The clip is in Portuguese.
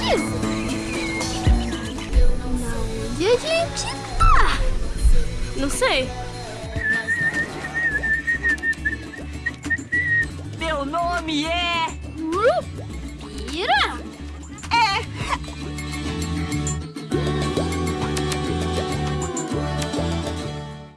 isso? Onde a gente tá? Não sei. Meu nome é...